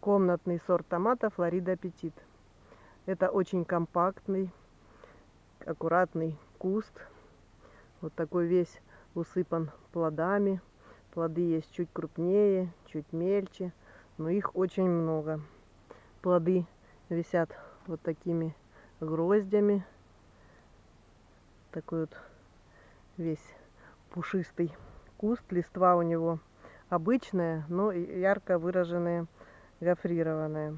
комнатный сорт томата Флорида Аппетит. Это очень компактный, аккуратный куст. Вот такой весь усыпан плодами. Плоды есть чуть крупнее, чуть мельче, но их очень много. Плоды висят вот такими гроздями. Такой вот весь пушистый куст. Листва у него обычная, но ярко выраженная, гофрированная.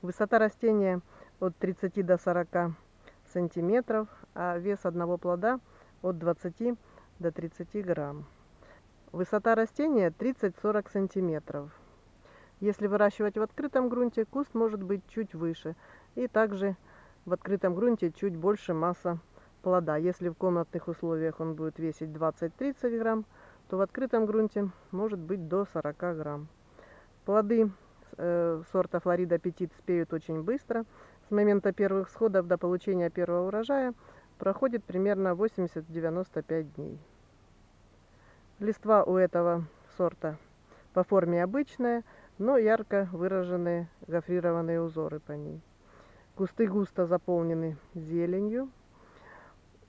Высота растения от 30 до 40 сантиметров, а вес одного плода от 20 до 30 грамм. Высота растения 30-40 сантиметров. Если выращивать в открытом грунте, куст может быть чуть выше. И также в открытом грунте чуть больше масса плода. Если в комнатных условиях он будет весить 20-30 грамм, то в открытом грунте может быть до 40 грамм. Плоды э, сорта Флорида Аппетит спеют очень быстро. С момента первых всходов до получения первого урожая проходит примерно 80-95 дней. Листва у этого сорта по форме обычная, но ярко выраженные гофрированные узоры по ней. Кусты густо заполнены зеленью.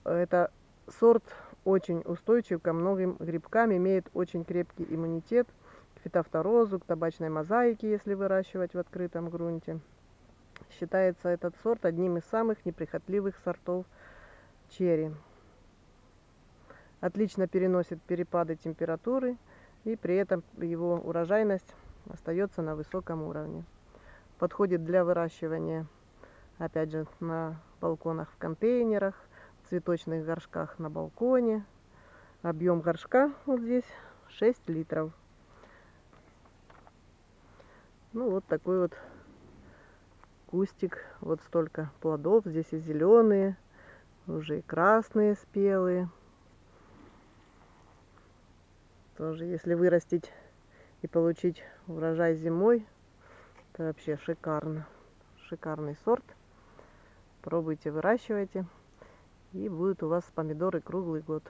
Это сорт очень устойчив ко многим грибкам, имеет очень крепкий иммунитет к фитофторозу, к табачной мозаике, если выращивать в открытом грунте. Считается этот сорт одним из самых неприхотливых сортов черри. Отлично переносит перепады температуры и при этом его урожайность остается на высоком уровне. Подходит для выращивания, опять же, на балконах в контейнерах, цветочных горшках на балконе. Объем горшка вот здесь 6 литров. Ну вот такой вот кустик. Вот столько плодов. Здесь и зеленые, уже и красные спелые. Тоже, если вырастить и получить урожай зимой, это вообще шикарно. Шикарный сорт. Пробуйте, выращивайте. И будут у вас помидоры круглый год.